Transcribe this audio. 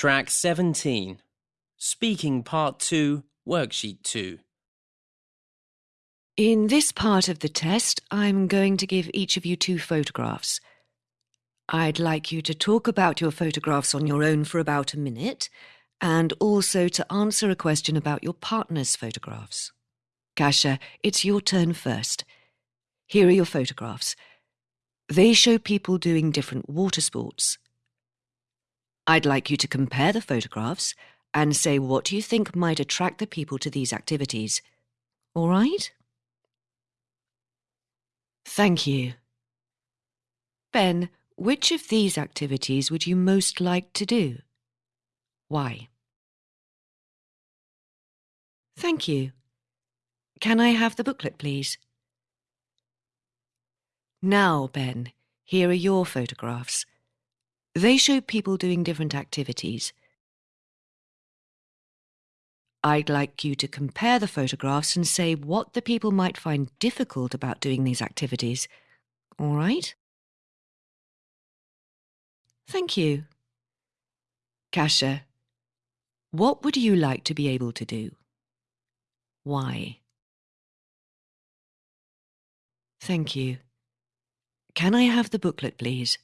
Track 17. Speaking Part 2, Worksheet 2. In this part of the test, I'm going to give each of you two photographs. I'd like you to talk about your photographs on your own for about a minute and also to answer a question about your partner's photographs. Kasia, it's your turn first. Here are your photographs. They show people doing different water sports. I'd like you to compare the photographs and say what you think might attract the people to these activities. All right? Thank you. Ben, which of these activities would you most like to do? Why? Thank you. Can I have the booklet, please? Now, Ben, here are your photographs. They show people doing different activities. I'd like you to compare the photographs and say what the people might find difficult about doing these activities. All right? Thank you. Kasia, what would you like to be able to do? Why? Thank you. Can I have the booklet, please?